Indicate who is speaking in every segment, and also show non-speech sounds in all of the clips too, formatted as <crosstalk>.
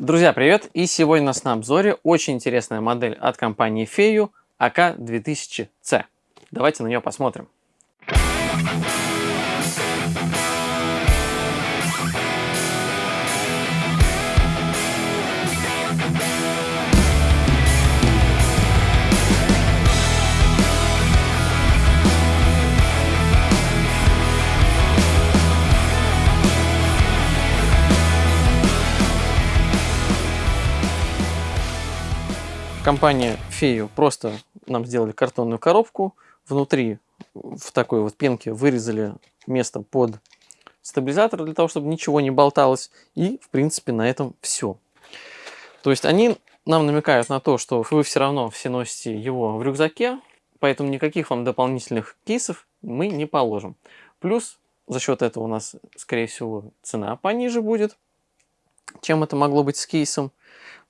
Speaker 1: Друзья, привет! И сегодня у нас на обзоре очень интересная модель от компании Фею АК-2000C. Давайте на нее посмотрим. Компания Фею просто нам сделали картонную коробку. Внутри в такой вот пенке вырезали место под стабилизатор для того, чтобы ничего не болталось. И, в принципе, на этом все. То есть они нам намекают на то, что вы все равно все носите его в рюкзаке, поэтому никаких вам дополнительных кейсов мы не положим. Плюс за счет этого у нас, скорее всего, цена пониже будет, чем это могло быть с кейсом.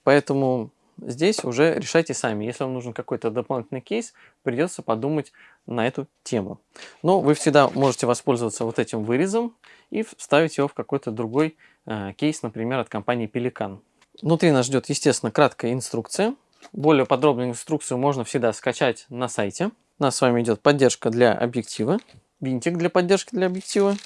Speaker 1: Поэтому здесь уже решайте сами. Если вам нужен какой-то дополнительный кейс, придется подумать на эту тему. Но вы всегда можете воспользоваться вот этим вырезом и вставить его в какой-то другой э, кейс, например, от компании Pelican. Внутри нас ждет, естественно, краткая инструкция. Более подробную инструкцию можно всегда скачать на сайте. У нас с вами идет поддержка для объектива, винтик для поддержки для объектива,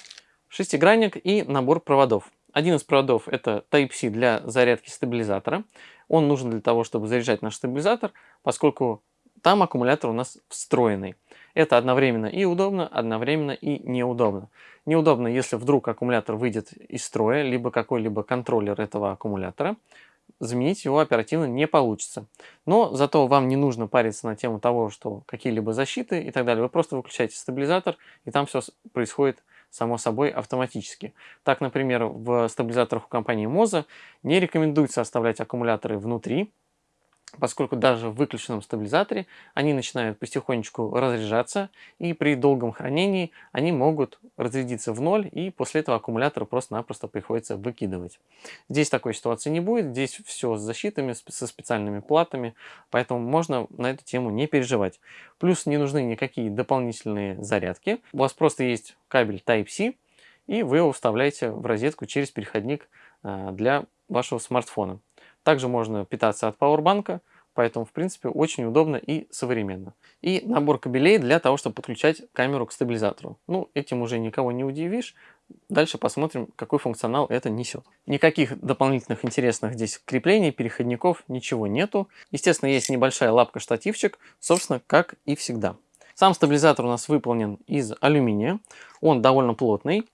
Speaker 1: шестигранник и набор проводов. Один из проводов это Type-C для зарядки стабилизатора. Он нужен для того, чтобы заряжать наш стабилизатор, поскольку там аккумулятор у нас встроенный. Это одновременно и удобно, одновременно и неудобно. Неудобно, если вдруг аккумулятор выйдет из строя, либо какой-либо контроллер этого аккумулятора, заменить его оперативно не получится. Но зато вам не нужно париться на тему того, что какие-либо защиты и так далее. Вы просто выключаете стабилизатор, и там все происходит само собой автоматически. Так, например, в стабилизаторах у компании Moza не рекомендуется оставлять аккумуляторы внутри, поскольку даже в выключенном стабилизаторе они начинают потихонечку разряжаться, и при долгом хранении они могут разрядиться в ноль, и после этого аккумулятор просто-напросто приходится выкидывать. Здесь такой ситуации не будет, здесь все с защитами, со специальными платами, поэтому можно на эту тему не переживать. Плюс не нужны никакие дополнительные зарядки, у вас просто есть кабель Type-C, и вы его вставляете в розетку через переходник а, для вашего смартфона. Также можно питаться от пауэрбанка, поэтому, в принципе, очень удобно и современно. И набор кабелей для того, чтобы подключать камеру к стабилизатору. Ну, этим уже никого не удивишь. Дальше посмотрим, какой функционал это несет. Никаких дополнительных интересных здесь креплений, переходников, ничего нету. Естественно, есть небольшая лапка-штативчик, собственно, как и всегда. Сам стабилизатор у нас выполнен из алюминия. Он довольно плотный,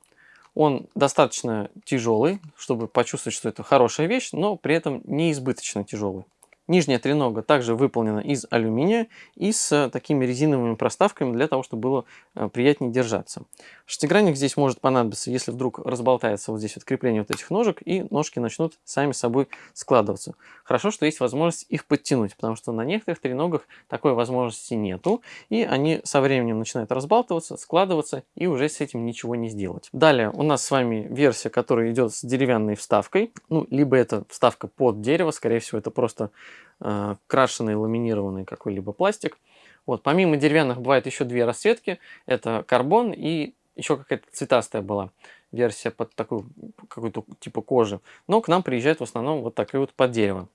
Speaker 1: он достаточно тяжелый, чтобы почувствовать, что это хорошая вещь, но при этом не избыточно тяжелый. Нижняя тренога также выполнена из алюминия и с э, такими резиновыми проставками для того, чтобы было э, приятнее держаться. Шестигранник здесь может понадобиться, если вдруг разболтается вот здесь вот крепление вот этих ножек и ножки начнут сами собой складываться. Хорошо, что есть возможность их подтянуть, потому что на некоторых треногах такой возможности нету и они со временем начинают разбалтываться, складываться и уже с этим ничего не сделать. Далее у нас с вами версия, которая идет с деревянной вставкой, ну либо это вставка под дерево, скорее всего это просто э, крашеный ламинированный какой-либо пластик. Вот, помимо деревянных бывает еще две расцветки. Это карбон и еще какая-то цветастая была версия под такую какую-то типа кожи. Но к нам приезжает в основном вот такой вот под дерево.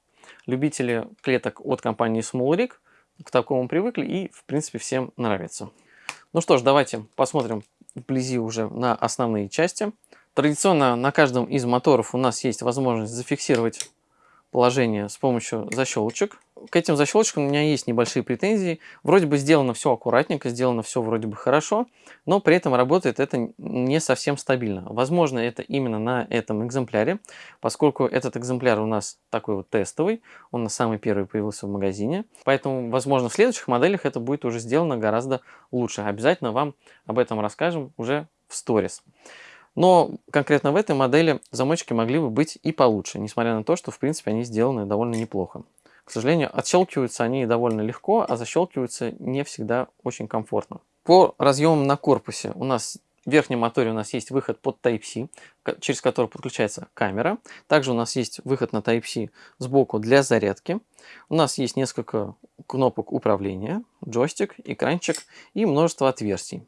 Speaker 1: Любители клеток от компании Small к такому привыкли и в принципе всем нравится. Ну что ж, давайте посмотрим вблизи уже на основные части. Традиционно на каждом из моторов у нас есть возможность зафиксировать положение с помощью защелочек. К этим защелочкам у меня есть небольшие претензии. Вроде бы сделано все аккуратненько, сделано все вроде бы хорошо, но при этом работает это не совсем стабильно. Возможно, это именно на этом экземпляре, поскольку этот экземпляр у нас такой вот тестовый, он на самый первый появился в магазине. Поэтому, возможно, в следующих моделях это будет уже сделано гораздо лучше. Обязательно вам об этом расскажем уже в сторис. Но конкретно в этой модели замочки могли бы быть и получше, несмотря на то, что в принципе они сделаны довольно неплохо. К сожалению, отщелкиваются они довольно легко, а защелкиваются не всегда очень комфортно. По разъемам на корпусе у нас в верхнем моторе у нас есть выход под Type-C, через который подключается камера. Также у нас есть выход на Type-C сбоку для зарядки. У нас есть несколько кнопок управления, джойстик, экранчик и множество отверстий.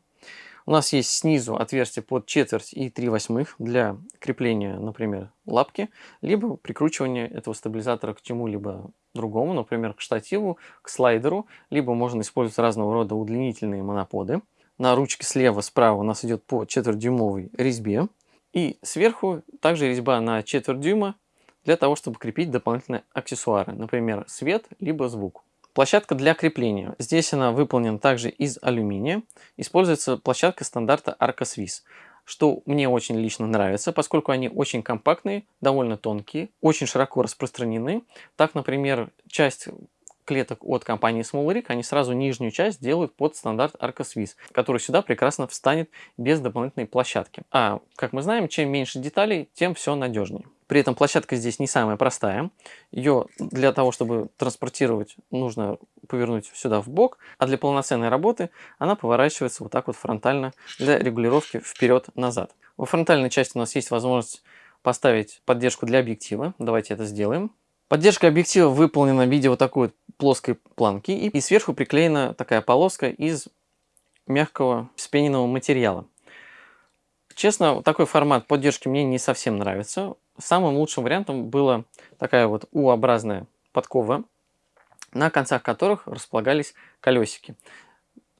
Speaker 1: У нас есть снизу отверстие под четверть и 3 восьмых для крепления, например, лапки, либо прикручивания этого стабилизатора к чему-либо другому, например, к штативу, к слайдеру, либо можно использовать разного рода удлинительные моноподы. На ручке слева, справа у нас идет по четвертьдюймовой резьбе. И сверху также резьба на четверть дюйма для того, чтобы крепить дополнительные аксессуары, например, свет либо звук. Площадка для крепления. Здесь она выполнена также из алюминия. Используется площадка стандарта Arca что мне очень лично нравится, поскольку они очень компактные, довольно тонкие, очень широко распространены. Так, например, часть клеток от компании Small они сразу нижнюю часть делают под стандарт Arca Swiss, который сюда прекрасно встанет без дополнительной площадки. А, как мы знаем, чем меньше деталей, тем все надежнее. При этом площадка здесь не самая простая. Ее для того, чтобы транспортировать, нужно повернуть сюда в бок, а для полноценной работы она поворачивается вот так вот фронтально для регулировки вперед-назад. Во фронтальной части у нас есть возможность поставить поддержку для объектива. Давайте это сделаем. Поддержка объектива выполнена в виде вот такой плоской планки и сверху приклеена такая полоска из мягкого спененного материала. Честно, такой формат поддержки мне не совсем нравится. Самым лучшим вариантом была такая вот U-образная подкова, на концах которых располагались колесики.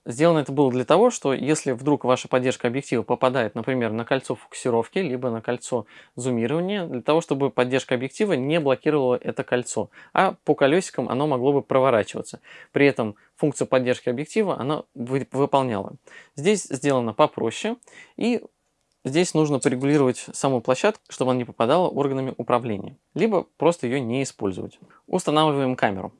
Speaker 1: Сделано это было для того, что если вдруг ваша поддержка объектива попадает, например, на кольцо фокусировки, либо на кольцо зумирования, для того, чтобы поддержка объектива не блокировала это кольцо, а по колесикам оно могло бы проворачиваться. При этом функцию поддержки объектива она выполняла. Здесь сделано попроще, и Здесь нужно порегулировать саму площадку, чтобы она не попадала органами управления, либо просто ее не использовать. Устанавливаем камеру.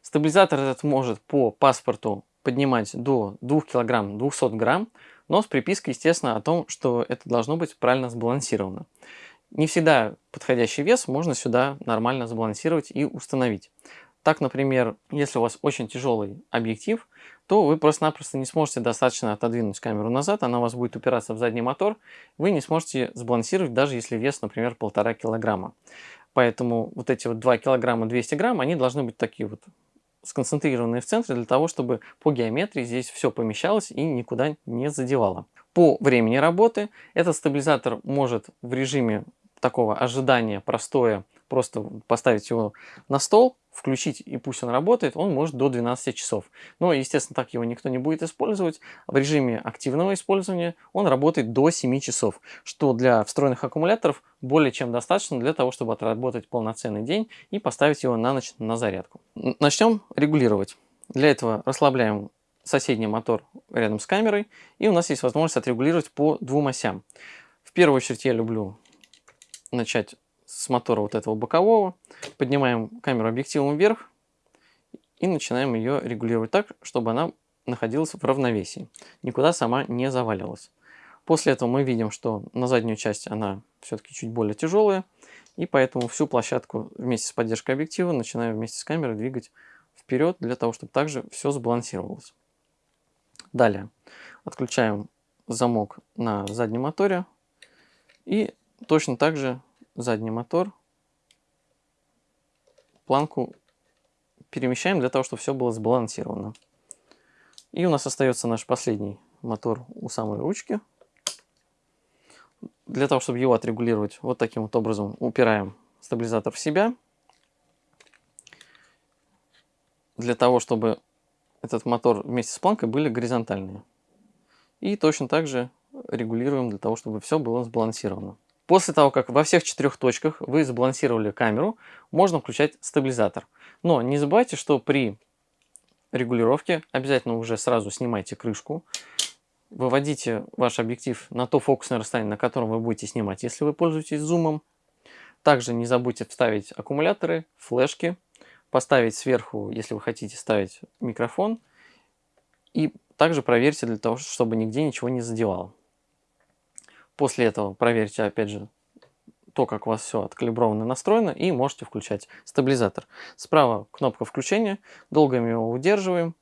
Speaker 1: Стабилизатор этот может по паспорту поднимать до 2 кг 200 грамм, но с припиской, естественно, о том, что это должно быть правильно сбалансировано. Не всегда подходящий вес можно сюда нормально сбалансировать и установить. Так, например, если у вас очень тяжелый объектив, то вы просто-напросто не сможете достаточно отодвинуть камеру назад, она у вас будет упираться в задний мотор, вы не сможете сбалансировать, даже если вес, например, полтора килограмма. Поэтому вот эти вот 2 килограмма 200 грамм, они должны быть такие вот сконцентрированные в центре, для того, чтобы по геометрии здесь все помещалось и никуда не задевало. По времени работы этот стабилизатор может в режиме такого ожидания простое просто поставить его на стол, включить и пусть он работает, он может до 12 часов. Но, естественно, так его никто не будет использовать. В режиме активного использования он работает до 7 часов, что для встроенных аккумуляторов более чем достаточно для того, чтобы отработать полноценный день и поставить его на ночь на зарядку. Начнем регулировать. Для этого расслабляем соседний мотор рядом с камерой, и у нас есть возможность отрегулировать по двум осям. В первую очередь я люблю начать с мотора вот этого бокового, поднимаем камеру объективом вверх и начинаем ее регулировать так, чтобы она находилась в равновесии, никуда сама не завалилась. После этого мы видим, что на заднюю часть она все-таки чуть более тяжелая, и поэтому всю площадку вместе с поддержкой объектива начинаем вместе с камерой двигать вперед, для того, чтобы также все сбалансировалось. Далее отключаем замок на заднем моторе и точно так же задний мотор, планку перемещаем для того, чтобы все было сбалансировано. И у нас остается наш последний мотор у самой ручки. Для того, чтобы его отрегулировать, вот таким вот образом упираем стабилизатор в себя. Для того, чтобы этот мотор вместе с планкой были горизонтальные. И точно так же регулируем для того, чтобы все было сбалансировано. После того, как во всех четырех точках вы сбалансировали камеру, можно включать стабилизатор. Но не забывайте, что при регулировке обязательно уже сразу снимайте крышку, выводите ваш объектив на то фокусное расстояние, на котором вы будете снимать, если вы пользуетесь зумом. Также не забудьте вставить аккумуляторы, флешки, поставить сверху, если вы хотите ставить микрофон. И также проверьте для того, чтобы нигде ничего не задевало. После этого проверьте, опять же, то, как у вас все откалибровано настроено, и можете включать стабилизатор. Справа кнопка включения, долго мы его удерживаем,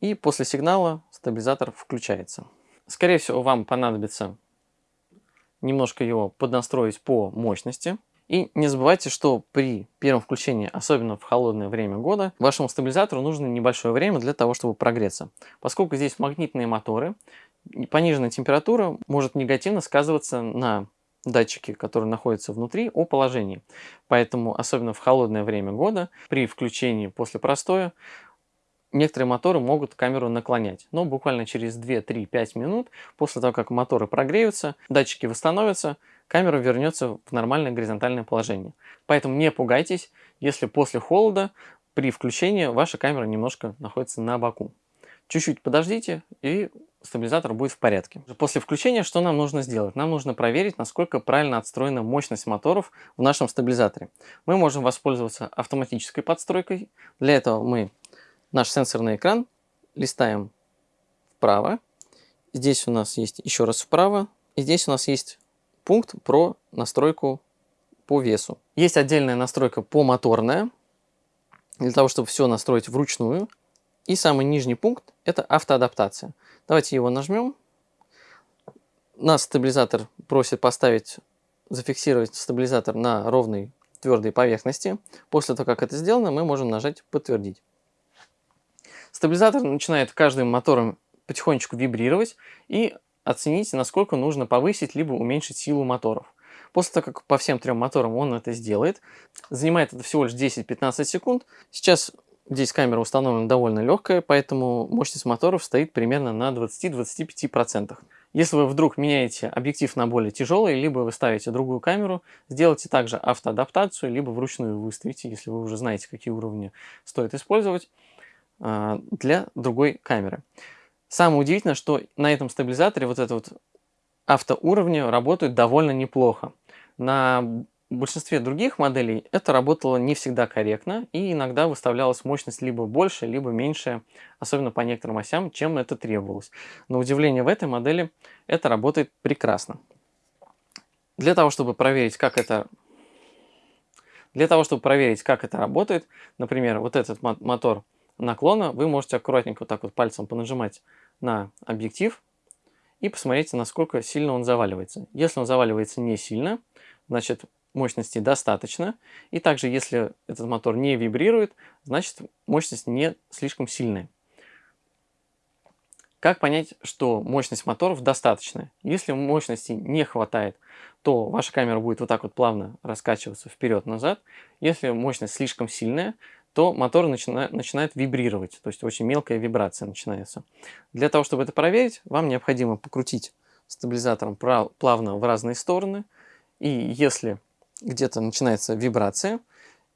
Speaker 1: и после сигнала стабилизатор включается. Скорее всего, вам понадобится немножко его поднастроить по мощности. И не забывайте, что при первом включении, особенно в холодное время года, вашему стабилизатору нужно небольшое время для того, чтобы прогреться. Поскольку здесь магнитные моторы, пониженная температура может негативно сказываться на датчике, которые находятся внутри, о положении. Поэтому, особенно в холодное время года, при включении после простоя, некоторые моторы могут камеру наклонять. Но буквально через 2-3-5 минут, после того, как моторы прогреются, датчики восстановятся, камера вернется в нормальное горизонтальное положение. Поэтому не пугайтесь, если после холода при включении ваша камера немножко находится на боку. Чуть-чуть подождите, и стабилизатор будет в порядке. После включения что нам нужно сделать? Нам нужно проверить, насколько правильно отстроена мощность моторов в нашем стабилизаторе. Мы можем воспользоваться автоматической подстройкой. Для этого мы наш сенсорный экран листаем вправо. Здесь у нас есть еще раз вправо. И здесь у нас есть пункт про настройку по весу. Есть отдельная настройка по моторная, для того, чтобы все настроить вручную. И самый нижний пункт – это автоадаптация. Давайте его нажмем. Нас стабилизатор просит поставить, зафиксировать стабилизатор на ровной твердой поверхности. После того, как это сделано, мы можем нажать «Подтвердить». Стабилизатор начинает каждым мотором потихонечку вибрировать и оценить, насколько нужно повысить либо уменьшить силу моторов. После того, как по всем трем моторам он это сделает, занимает это всего лишь 10-15 секунд. Сейчас здесь камера установлена довольно легкая, поэтому мощность моторов стоит примерно на 20-25%. Если вы вдруг меняете объектив на более тяжелый, либо вы ставите другую камеру, сделайте также автоадаптацию, либо вручную выставите, если вы уже знаете, какие уровни стоит использовать, а, для другой камеры. Самое удивительное, что на этом стабилизаторе вот это вот автоуровни работают довольно неплохо. На большинстве других моделей это работало не всегда корректно, и иногда выставлялась мощность либо больше, либо меньше, особенно по некоторым осям, чем это требовалось. На удивление в этой модели это работает прекрасно. Для того, чтобы проверить, как это для того, чтобы проверить, как это работает, например, вот этот мотор наклона, вы можете аккуратненько вот так вот пальцем понажимать на объектив и посмотрите, насколько сильно он заваливается. Если он заваливается не сильно, значит мощности достаточно. И также, если этот мотор не вибрирует, значит мощность не слишком сильная. Как понять, что мощность моторов достаточная? Если мощности не хватает, то ваша камера будет вот так вот плавно раскачиваться вперед-назад. Если мощность слишком сильная, то мотор начинает, начинает вибрировать, то есть очень мелкая вибрация начинается. Для того, чтобы это проверить, вам необходимо покрутить стабилизатором плавно в разные стороны. И если где-то начинается вибрация,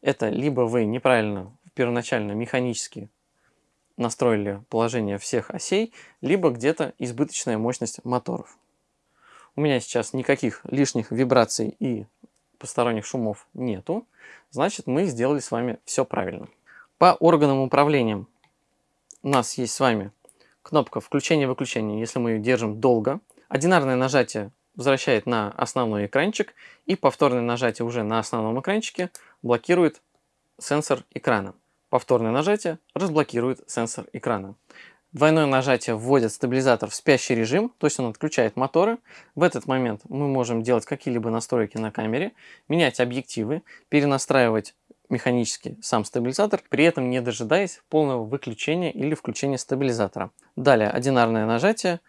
Speaker 1: это либо вы неправильно первоначально механически настроили положение всех осей, либо где-то избыточная мощность моторов. У меня сейчас никаких лишних вибраций и посторонних шумов нету, значит мы сделали с вами все правильно. По органам управления у нас есть с вами кнопка включения-выключения, если мы ее держим долго. Одинарное нажатие возвращает на основной экранчик, и повторное нажатие уже на основном экранчике блокирует сенсор экрана. Повторное нажатие разблокирует сенсор экрана. Двойное нажатие вводит стабилизатор в спящий режим, то есть он отключает моторы. В этот момент мы можем делать какие-либо настройки на камере, менять объективы, перенастраивать механически сам стабилизатор, при этом не дожидаясь полного выключения или включения стабилизатора. Далее одинарное нажатие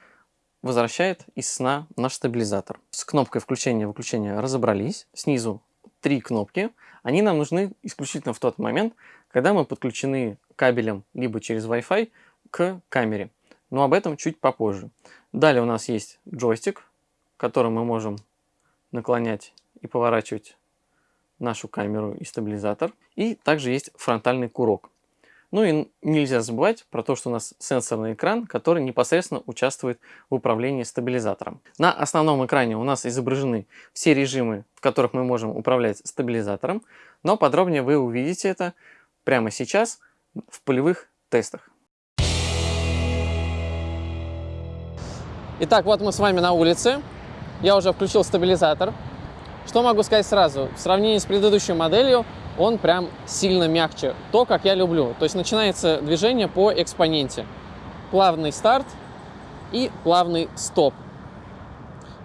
Speaker 1: возвращает из сна наш стабилизатор. С кнопкой включения-выключения разобрались. Снизу три кнопки. Они нам нужны исключительно в тот момент, когда мы подключены кабелем либо через Wi-Fi к камере. Но об этом чуть попозже. Далее у нас есть джойстик, которым мы можем наклонять и поворачивать нашу камеру и стабилизатор. И также есть фронтальный курок. Ну и нельзя забывать про то, что у нас сенсорный экран, который непосредственно участвует в управлении стабилизатором. На основном экране у нас изображены все режимы, в которых мы можем управлять стабилизатором, но подробнее вы увидите это прямо сейчас в полевых тестах. Итак, вот мы с вами на улице. Я уже включил стабилизатор. Что могу сказать сразу? В сравнении с предыдущей моделью он прям сильно мягче. То, как я люблю. То есть начинается движение по экспоненте. Плавный старт и плавный стоп.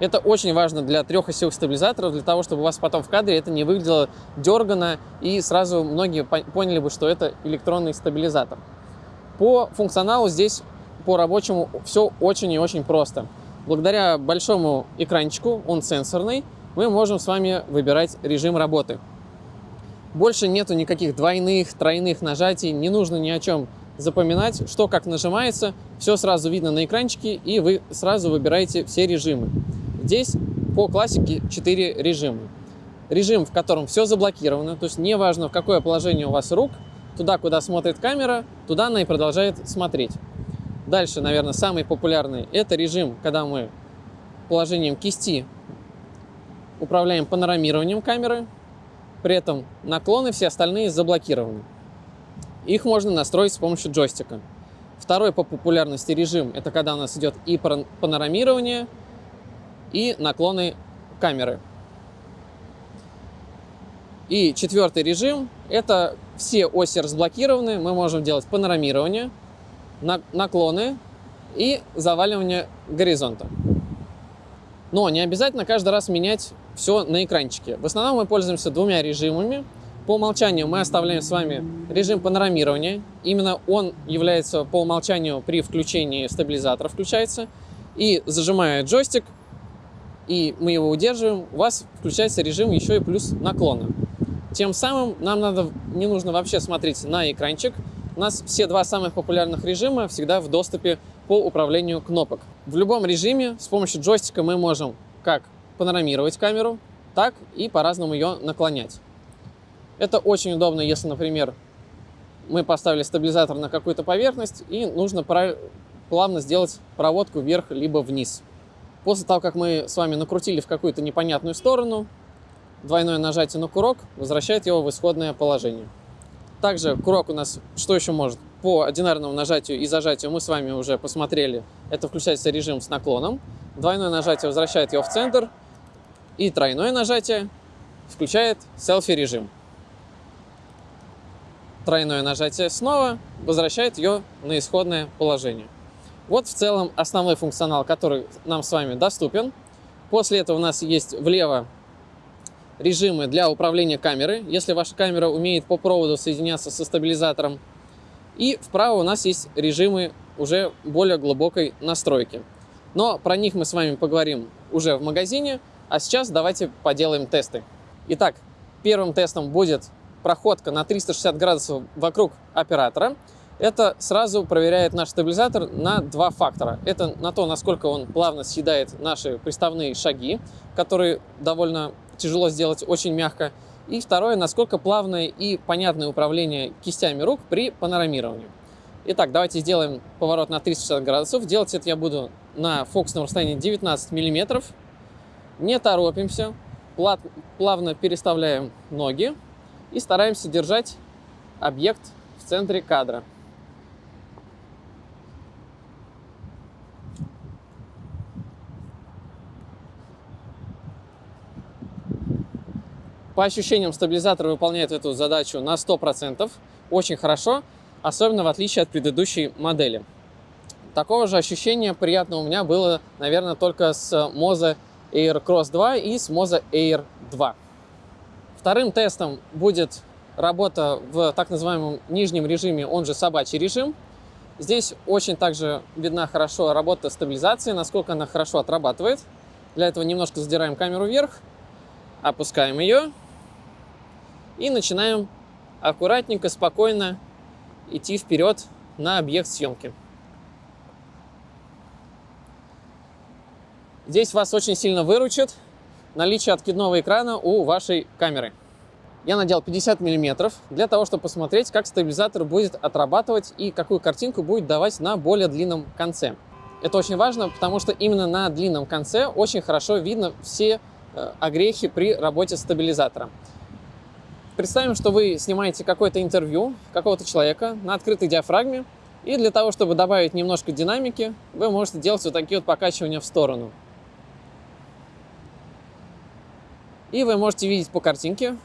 Speaker 2: Это очень важно для трехосевых стабилизаторов, для того, чтобы у вас потом в кадре это не выглядело дергано, и сразу многие поняли бы, что это электронный стабилизатор. По функционалу здесь, по рабочему, все очень и очень просто. Благодаря большому экранчику, он сенсорный, мы можем с вами выбирать режим работы. Больше нету никаких двойных, тройных нажатий, не нужно ни о чем запоминать, что как нажимается, все сразу видно на экранчике, и вы сразу выбираете все режимы. Здесь по классике 4 режима. Режим, в котором все заблокировано, то есть неважно, в какое положение у вас рук, туда, куда смотрит камера, туда она и продолжает смотреть. Дальше, наверное, самый популярный – это режим, когда мы положением кисти управляем панорамированием камеры, при этом наклоны все остальные заблокированы. Их можно настроить с помощью джойстика. Второй по популярности режим – это когда у нас идет и панорамирование, и наклоны камеры. И четвертый режим – это все оси разблокированы, мы можем делать панорамирование, наклоны и заваливание горизонта. Но не обязательно каждый раз менять все на экранчике. В основном мы пользуемся двумя режимами – по умолчанию мы оставляем с вами режим панорамирования. Именно он является по умолчанию при включении стабилизатора включается. И зажимая джойстик, и мы его удерживаем, у вас включается режим еще и плюс наклона. Тем самым нам надо, не нужно вообще смотреть на экранчик. У нас все два самых популярных режима всегда в доступе по управлению кнопок. В любом режиме с помощью джойстика мы можем как панорамировать камеру, так и по-разному ее наклонять. Это очень удобно, если, например, мы поставили стабилизатор на какую-то поверхность и нужно плавно сделать проводку вверх либо вниз. После того, как мы с вами накрутили в какую-то непонятную сторону, двойное нажатие на курок возвращает его в исходное положение. Также курок у нас что еще может? По одинарному нажатию и зажатию мы с вами уже посмотрели. Это включается режим с наклоном. Двойное нажатие возвращает его в центр. И тройное нажатие включает селфи-режим тройное нажатие снова возвращает ее на исходное положение. Вот в целом основной функционал, который нам с вами доступен. После этого у нас есть влево режимы для управления камерой, если ваша камера умеет по проводу соединяться со стабилизатором. И вправо у нас есть режимы уже более глубокой настройки. Но про них мы с вами поговорим уже в магазине, а сейчас давайте поделаем тесты. Итак, первым тестом будет проходка на 360 градусов вокруг оператора, это сразу проверяет наш стабилизатор на два фактора. Это на то, насколько он плавно съедает наши приставные шаги, которые довольно тяжело сделать очень мягко. И второе, насколько плавное и понятное управление кистями рук при панорамировании. Итак, давайте сделаем поворот на 360 градусов. Делать это я буду на фокусном расстоянии 19 миллиметров. Не торопимся, плавно переставляем ноги и стараемся держать объект в центре кадра. По ощущениям, стабилизатор выполняет эту задачу на 100%, очень хорошо, особенно в отличие от предыдущей модели. Такого же ощущения приятного у меня было, наверное, только с Moza Air Cross 2 и с Moza Air 2. Вторым тестом будет работа в так называемом нижнем режиме, он же собачий режим. Здесь очень также видна хорошо работа стабилизации, насколько она хорошо отрабатывает. Для этого немножко задираем камеру вверх, опускаем ее и начинаем аккуратненько, спокойно идти вперед на объект съемки. Здесь вас очень сильно выручит наличие откидного экрана у вашей камеры. Я надел 50 мм для того, чтобы посмотреть, как стабилизатор будет отрабатывать и какую картинку будет давать на более длинном конце. Это очень важно, потому что именно на длинном конце очень хорошо видно все э, огрехи при работе стабилизатора. Представим, что вы снимаете какое-то интервью какого-то человека на открытой диафрагме, и для того, чтобы добавить немножко динамики, вы можете делать вот такие вот покачивания в сторону. И вы можете видеть по картинке,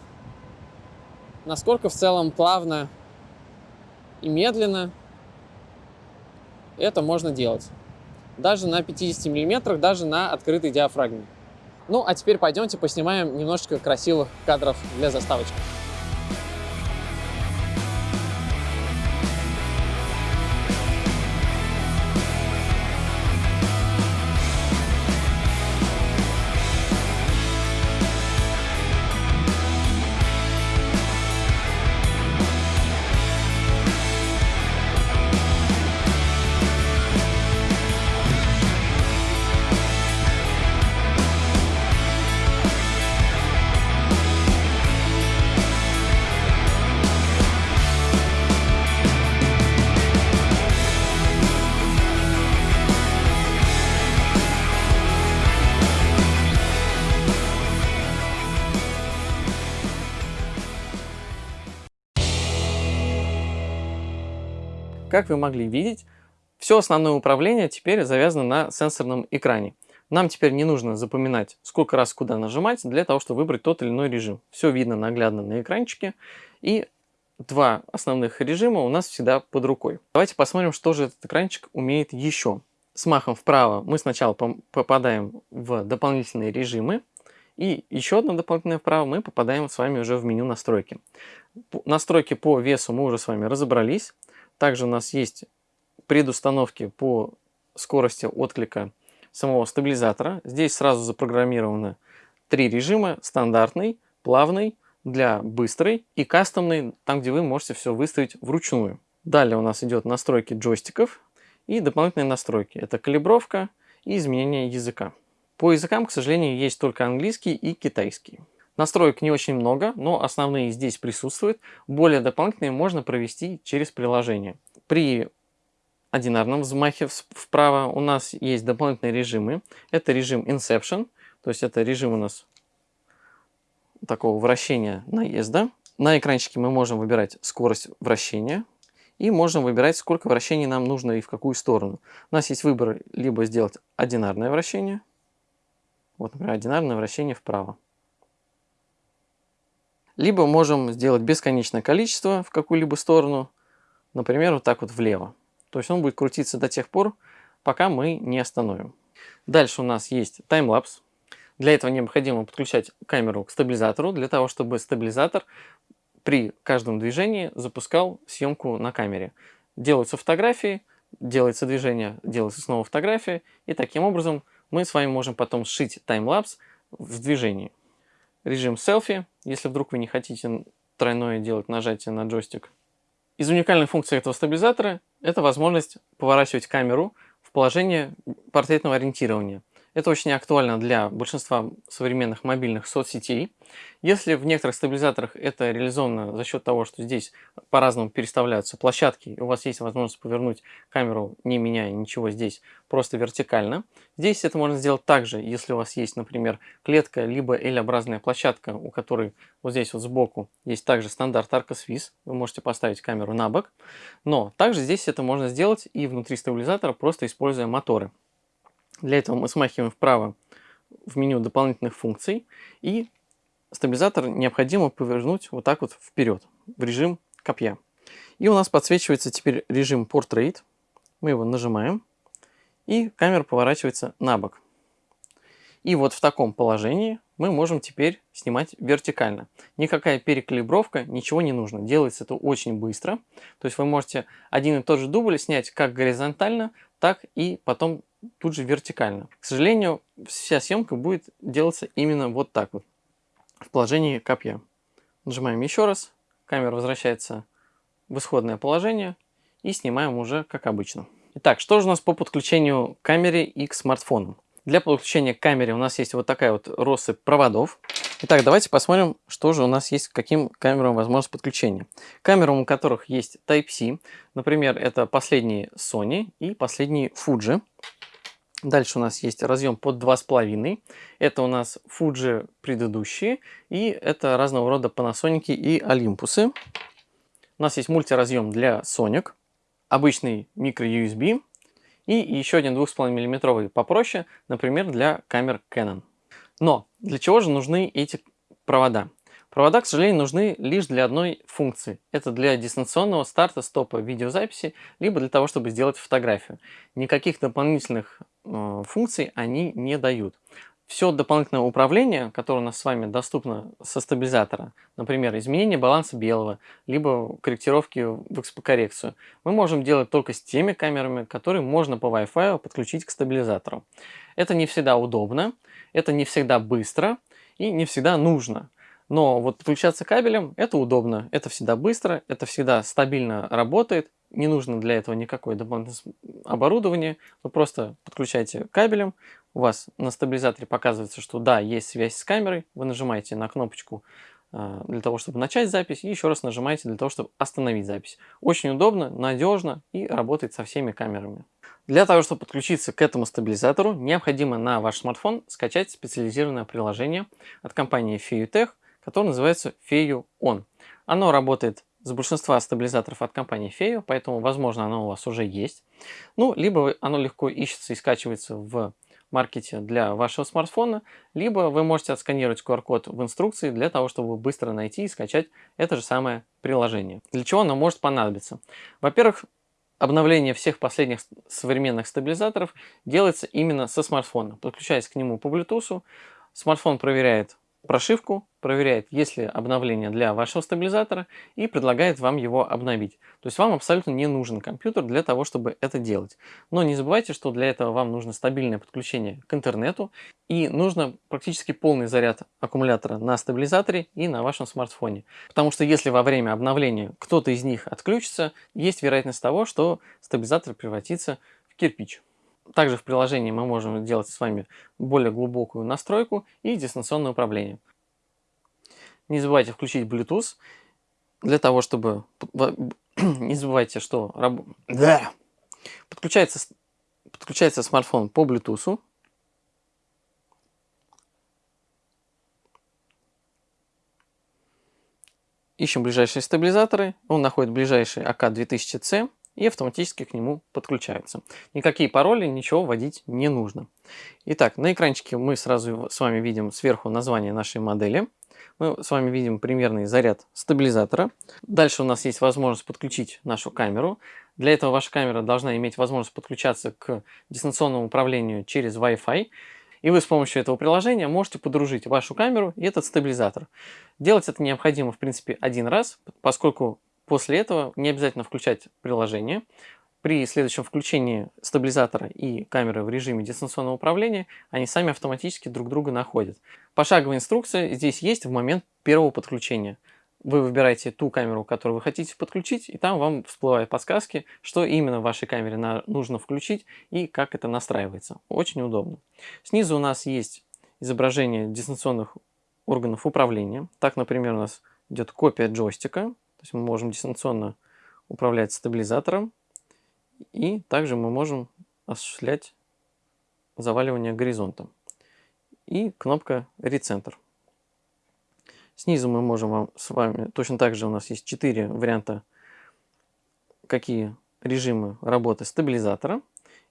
Speaker 2: насколько в целом плавно и медленно это можно делать.
Speaker 1: даже на 50 мм, даже на открытой диафрагме. Ну, а теперь пойдемте поснимаем немножечко красивых кадров для заставочки. Как вы могли видеть, все основное управление теперь завязано на сенсорном экране. Нам теперь не нужно запоминать, сколько раз куда нажимать, для того, чтобы выбрать тот или иной режим. Все видно наглядно на экранчике. И два основных режима у нас всегда под рукой. Давайте посмотрим, что же этот экранчик умеет еще. С махом вправо мы сначала попадаем в дополнительные режимы. И еще одно дополнительное вправо мы попадаем с вами уже в меню настройки. Настройки по весу мы уже с вами разобрались. Также у нас есть предустановки по скорости отклика самого стабилизатора. Здесь сразу запрограммированы три режима. Стандартный, плавный, для быстрой и кастомный, там где вы можете все выставить вручную. Далее у нас идет настройки джойстиков и дополнительные настройки. Это калибровка и изменение языка. По языкам, к сожалению, есть только английский и китайский. Настроек не очень много, но основные здесь присутствуют. Более дополнительные можно провести через приложение. При одинарном взмахе вправо у нас есть дополнительные режимы. Это режим Inception, то есть это режим у нас такого вращения наезда. На экранчике мы можем выбирать скорость вращения и можем выбирать, сколько вращений нам нужно и в какую сторону. У нас есть выбор либо сделать одинарное вращение, вот, например, одинарное вращение вправо. Либо можем сделать бесконечное количество в какую-либо сторону, например, вот так вот влево. То есть он будет крутиться до тех пор, пока мы не остановим. Дальше у нас есть таймлапс. Для этого необходимо подключать камеру к стабилизатору, для того, чтобы стабилизатор при каждом движении запускал съемку на камере. Делаются фотографии, делается движение, делается снова фотография, и таким образом мы с вами можем потом сшить таймлапс в движении режим селфи, если вдруг вы не хотите тройное делать нажатие на джойстик. Из уникальных функций этого стабилизатора это возможность поворачивать камеру в положение портретного ориентирования. Это очень актуально для большинства современных мобильных соцсетей. Если в некоторых стабилизаторах это реализовано за счет того, что здесь по-разному переставляются площадки, и у вас есть возможность повернуть камеру, не меняя ничего здесь, просто вертикально. Здесь это можно сделать также, если у вас есть, например, клетка, либо L-образная площадка, у которой вот здесь вот сбоку есть также стандарт Arcos вы можете поставить камеру на бок. Но также здесь это можно сделать и внутри стабилизатора, просто используя моторы. Для этого мы смахиваем вправо в меню дополнительных функций и стабилизатор необходимо повернуть вот так вот вперед в режим копья. И у нас подсвечивается теперь режим Portrait. Мы его нажимаем и камера поворачивается на бок. И вот в таком положении мы можем теперь снимать вертикально. Никакая перекалибровка, ничего не нужно. Делается это очень быстро. То есть вы можете один и тот же дубль снять как горизонтально, так и потом тут же вертикально. К сожалению, вся съемка будет делаться именно вот так вот, в положении копья. Нажимаем еще раз, камера возвращается в исходное положение и снимаем уже как обычно. Итак, что же у нас по подключению к камере и к смартфону? Для подключения к камере у нас есть вот такая вот россыпь проводов. Итак, давайте посмотрим, что же у нас есть, каким камерам возможность подключения. Камерам, у которых есть Type-C, например, это последние Sony и последние Fuji. Дальше у нас есть разъем под 2,5. Это у нас Fuji предыдущие. И это разного рода Panasonic и Olympus. У нас есть мультиразъем для Sonic. Обычный micro-USB. И еще один 2,5 мм попроще, например, для камер Canon. Но для чего же нужны эти провода? Провода, к сожалению, нужны лишь для одной функции. Это для дистанционного старта стопа видеозаписи, либо для того, чтобы сделать фотографию. Никаких дополнительных функций они не дают. Все дополнительное управление, которое у нас с вами доступно со стабилизатора, например, изменение баланса белого, либо корректировки в XP-коррекцию, мы можем делать только с теми камерами, которые можно по Wi-Fi подключить к стабилизатору. Это не всегда удобно, это не всегда быстро и не всегда нужно. Но вот подключаться кабелем это удобно, это всегда быстро, это всегда стабильно работает, не нужно для этого никакое дополнительное оборудование, вы просто подключаете кабелем, у вас на стабилизаторе показывается, что да, есть связь с камерой, вы нажимаете на кнопочку э, для того, чтобы начать запись, и еще раз нажимаете для того, чтобы остановить запись. Очень удобно, надежно и работает со всеми камерами. Для того, чтобы подключиться к этому стабилизатору, необходимо на ваш смартфон скачать специализированное приложение от компании FEUTech, которое называется FEU On. Оно работает с большинства стабилизаторов от компании Feo, поэтому, возможно, оно у вас уже есть. Ну, либо оно легко ищется и скачивается в маркете для вашего смартфона, либо вы можете отсканировать QR-код в инструкции для того, чтобы быстро найти и скачать это же самое приложение. Для чего оно может понадобиться? Во-первых, обновление всех последних современных стабилизаторов делается именно со смартфона. Подключаясь к нему по Bluetooth, смартфон проверяет прошивку, проверяет, есть ли обновление для вашего стабилизатора и предлагает вам его обновить. То есть вам абсолютно не нужен компьютер для того, чтобы это делать. Но не забывайте, что для этого вам нужно стабильное подключение к интернету и нужно практически полный заряд аккумулятора на стабилизаторе и на вашем смартфоне. Потому что если во время обновления кто-то из них отключится, есть вероятность того, что стабилизатор превратится в кирпич. Также в приложении мы можем сделать с вами более глубокую настройку и дистанционное управление. Не забывайте включить Bluetooth для того, чтобы... <clears throat> Не забывайте, что раб... да. подключается, подключается смартфон по Bluetooth. Ищем ближайшие стабилизаторы. Он находит ближайший АК-2000C и автоматически к нему подключаются. Никакие пароли, ничего вводить не нужно. Итак, на экранчике мы сразу с вами видим сверху название нашей модели. Мы с вами видим примерный заряд стабилизатора. Дальше у нас есть возможность подключить нашу камеру. Для этого ваша камера должна иметь возможность подключаться к дистанционному управлению через Wi-Fi. И вы с помощью этого приложения можете подружить вашу камеру и этот стабилизатор. Делать это необходимо, в принципе, один раз, поскольку После этого не обязательно включать приложение. При следующем включении стабилизатора и камеры в режиме дистанционного управления они сами автоматически друг друга находят. Пошаговая инструкция здесь есть в момент первого подключения. Вы выбираете ту камеру, которую вы хотите подключить, и там вам всплывают подсказки, что именно в вашей камере нужно включить и как это настраивается. Очень удобно. Снизу у нас есть изображение дистанционных органов управления. Так, например, у нас идет копия джойстика, то есть мы можем дистанционно управлять стабилизатором. И также мы можем осуществлять заваливание горизонта. И кнопка рецентр. Снизу мы можем вам с вами, точно так же у нас есть 4 варианта, какие режимы работы стабилизатора.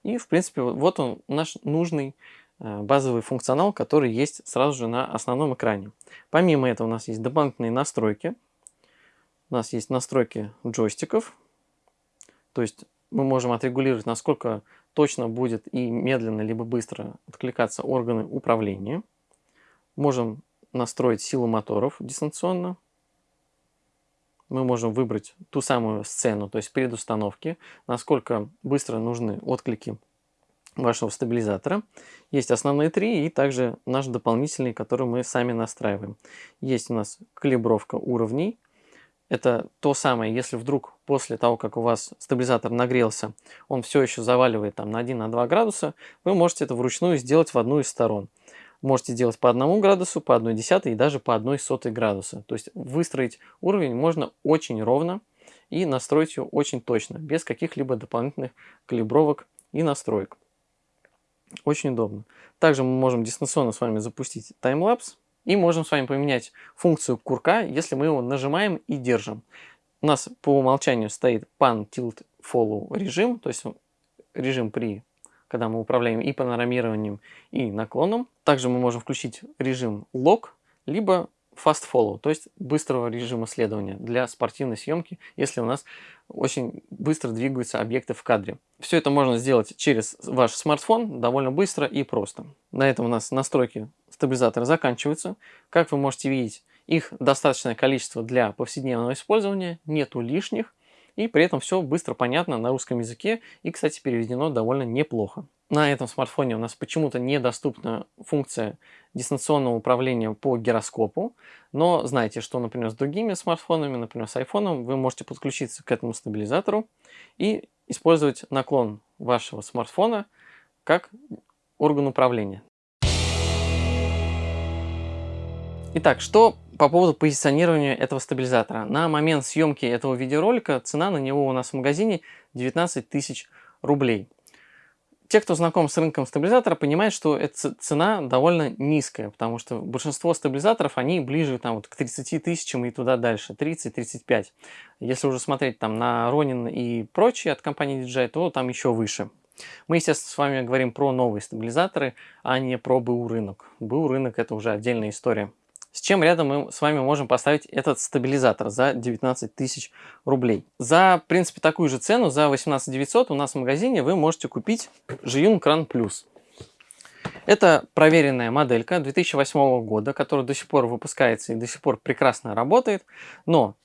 Speaker 1: И в принципе вот он наш нужный э, базовый функционал, который есть сразу же на основном экране. Помимо этого у нас есть дополнительные настройки у нас есть настройки джойстиков. То есть мы можем отрегулировать, насколько точно будет и медленно, либо быстро откликаться органы управления. Можем настроить силу моторов дистанционно. Мы можем выбрать ту самую сцену, то есть предустановки, насколько быстро нужны отклики вашего стабилизатора. Есть основные три и также наш дополнительный, который мы сами настраиваем. Есть у нас калибровка уровней, это то самое, если вдруг после того, как у вас стабилизатор нагрелся, он все еще заваливает там на 1-2 на градуса, вы можете это вручную сделать в одну из сторон. Можете сделать по 1 градусу, по 1 десятой и даже по 1 сотой градуса. То есть выстроить уровень можно очень ровно и настроить его очень точно, без каких-либо дополнительных калибровок и настроек. Очень удобно. Также мы можем дистанционно с вами запустить таймлапс. И можем с вами поменять функцию курка, если мы его нажимаем и держим. У нас по умолчанию стоит Pan Tilt Follow режим, то есть режим при когда мы управляем и панорамированием, и наклоном. Также мы можем включить режим Lock, либо Fast Follow, то есть быстрого режима следования для спортивной съемки, если у нас очень быстро двигаются объекты в кадре. Все это можно сделать через ваш смартфон довольно быстро и просто. На этом у нас настройки стабилизатора заканчиваются. Как вы можете видеть, их достаточное количество для повседневного использования, нету лишних. И при этом все быстро понятно на русском языке и, кстати, переведено довольно неплохо. На этом смартфоне у нас почему-то недоступна функция дистанционного управления по гироскопу, но знайте, что, например, с другими смартфонами, например, с iPhone, вы можете подключиться к этому стабилизатору и использовать наклон вашего смартфона как орган управления. Итак, что по поводу позиционирования этого стабилизатора. На момент съемки этого видеоролика цена на него у нас в магазине 19 тысяч рублей. Те, кто знаком с рынком стабилизатора, понимают, что эта цена довольно низкая, потому что большинство стабилизаторов, они ближе там, вот, к 30 тысячам и туда дальше, 30-35. Если уже смотреть там на Ronin и прочие от компании DJI, то там еще выше. Мы, естественно, с вами говорим про новые стабилизаторы, а не про БУ рынок. БУ рынок это уже отдельная история. С чем рядом мы с вами можем поставить этот стабилизатор за 19 тысяч рублей. За, в принципе, такую же цену, за 18 900 у нас в магазине вы можете купить Жиюн Кран Плюс. Это проверенная моделька 2008 года, которая до сих пор выпускается и до сих пор прекрасно работает, но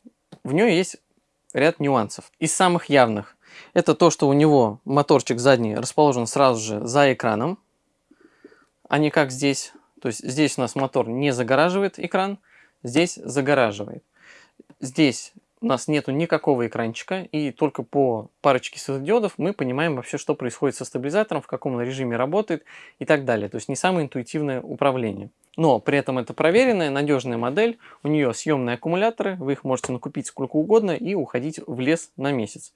Speaker 1: в нее есть ряд нюансов. Из самых явных это то, что у него моторчик задний расположен сразу же за экраном, а не как здесь то есть здесь у нас мотор не загораживает экран, здесь загораживает. Здесь у нас нету никакого экранчика, и только по парочке светодиодов мы понимаем вообще, что происходит со стабилизатором, в каком режиме работает и так далее. То есть не самое интуитивное управление. Но при этом это проверенная, надежная модель, у нее съемные аккумуляторы, вы их можете накупить сколько угодно и уходить в лес на месяц.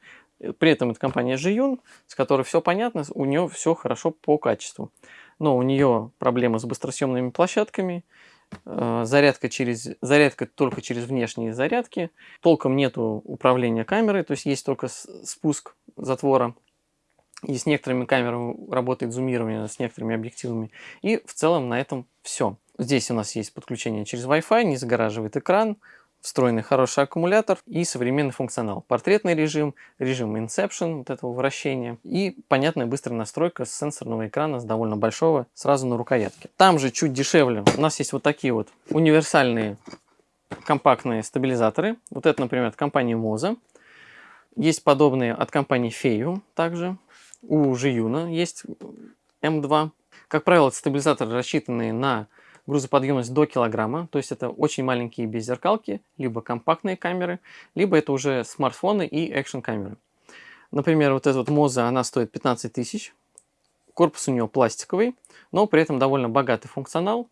Speaker 1: При этом это компания Jiyun, с которой все понятно, у нее все хорошо по качеству но у нее проблемы с быстросъемными площадками, э, зарядка, через, зарядка только через внешние зарядки, толком нету управления камерой, то есть есть только спуск затвора, и с некоторыми камерами работает зумирование, с некоторыми объективами, и в целом на этом все. Здесь у нас есть подключение через Wi-Fi, не загораживает экран, встроенный хороший аккумулятор и современный функционал. Портретный режим, режим Inception, вот этого вращения и понятная быстрая настройка с сенсорного экрана, с довольно большого, сразу на рукоятке. Там же чуть дешевле у нас есть вот такие вот универсальные компактные стабилизаторы. Вот это, например, от компании Moza. Есть подобные от компании Feiyu также. У Жиюна есть M2. Как правило, стабилизаторы рассчитанные на грузоподъемность до килограмма, то есть это очень маленькие беззеркалки, либо компактные камеры, либо это уже смартфоны и экшн камеры. Например, вот эта вот Moza, она стоит 15 тысяч, корпус у нее пластиковый, но при этом довольно богатый функционал,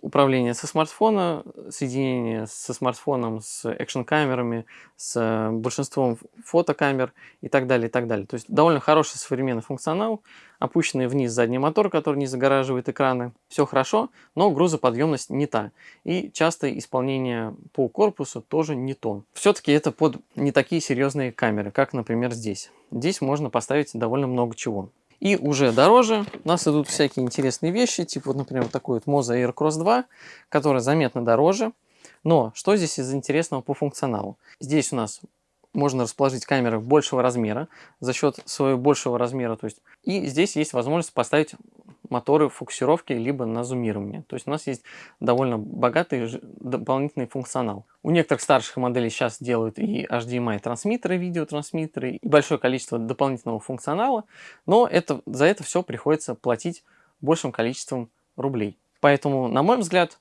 Speaker 1: управление со смартфона, соединение со смартфоном, с экшн-камерами, с большинством фотокамер и так далее, и так далее. То есть довольно хороший современный функционал, опущенный вниз задний мотор, который не загораживает экраны. Все хорошо, но грузоподъемность не та. И часто исполнение по корпусу тоже не то. Все-таки это под не такие серьезные камеры, как, например, здесь. Здесь можно поставить довольно много чего. И уже дороже у нас идут всякие интересные вещи, типа, вот, например, вот такой вот Moza Air Cross 2, который заметно дороже. Но что здесь из интересного по функционалу? Здесь у нас можно расположить камеры большего размера за счет своего большего размера. То есть, и здесь есть возможность поставить моторы фокусировки либо на зумирование. То есть у нас есть довольно богатый дополнительный функционал. У некоторых старших моделей сейчас делают и HDMI трансмиттеры, видеотрансмиттеры, и большое количество дополнительного функционала, но это, за это все приходится платить большим количеством рублей. Поэтому, на мой взгляд,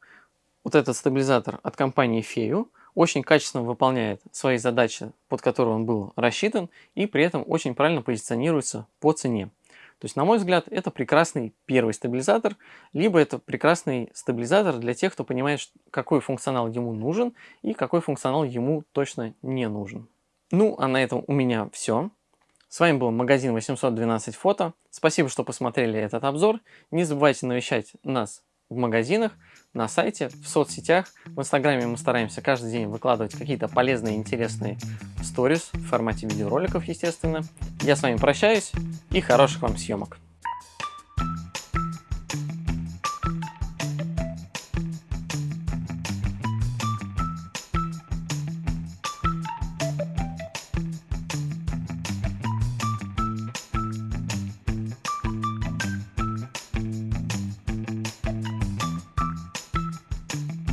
Speaker 1: вот этот стабилизатор от компании Feiyu очень качественно выполняет свои задачи, под которые он был рассчитан, и при этом очень правильно позиционируется по цене. То есть, на мой взгляд, это прекрасный первый стабилизатор, либо это прекрасный стабилизатор для тех, кто понимает, какой функционал ему нужен и какой функционал ему точно не нужен. Ну, а на этом у меня все. С вами был магазин 812 фото. Спасибо, что посмотрели этот обзор. Не забывайте навещать нас в магазинах, на сайте, в соцсетях. В Инстаграме мы стараемся каждый день выкладывать какие-то полезные, интересные сторис в формате видеороликов, естественно. Я с вами прощаюсь и хороших вам съемок.